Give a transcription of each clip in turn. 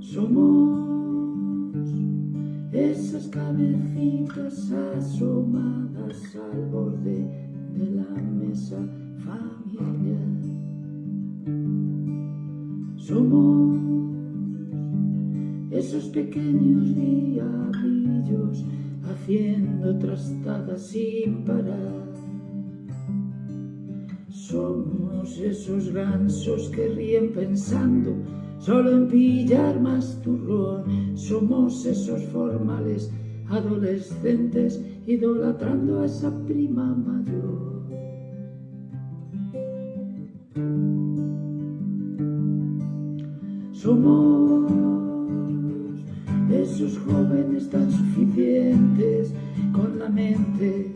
Somos esas cabecitas asomadas al borde de la mesa familiar. Somos esos pequeños diablillos haciendo trastadas sin parar. Somos esos gansos que ríen pensando solo en pillar más turrón. Somos esos formales adolescentes idolatrando a esa prima mayor. Somos esos jóvenes tan suficientes con la mente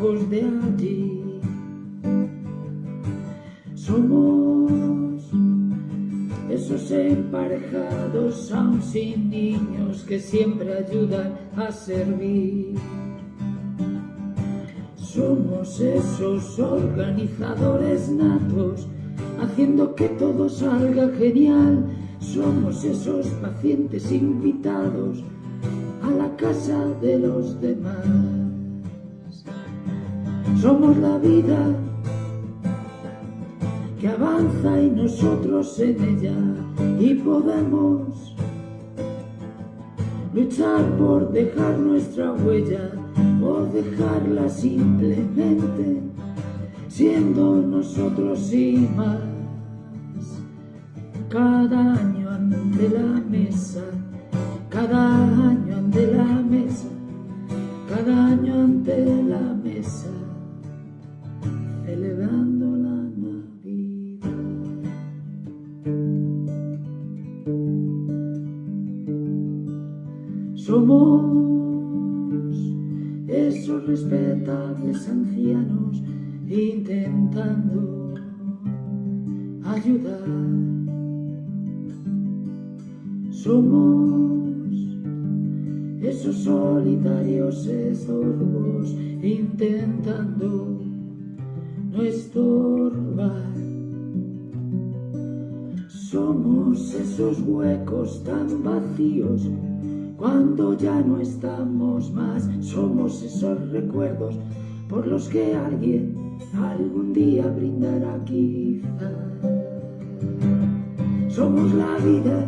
lejos de allí. Emparejados aún sin niños que siempre ayudan a servir. Somos esos organizadores natos haciendo que todo salga genial. Somos esos pacientes invitados a la casa de los demás. Somos la vida que avanza y nosotros en ella y podemos luchar por dejar nuestra huella o dejarla simplemente siendo nosotros y más. Cada año ante la mesa, cada año ante la mesa, cada año ante la mesa, Somos esos respetables ancianos intentando ayudar. Somos esos solitarios estorbos intentando no estorbar. Somos esos huecos tan vacíos cuando ya no estamos más. Somos esos recuerdos por los que alguien algún día brindará quizá. Somos la vida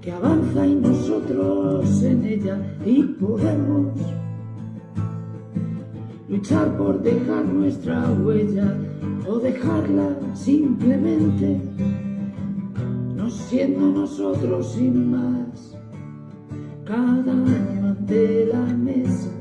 que avanza y nosotros en ella y podemos luchar por dejar nuestra huella o dejarla simplemente siendo nosotros sin más. Cada año ante la mesa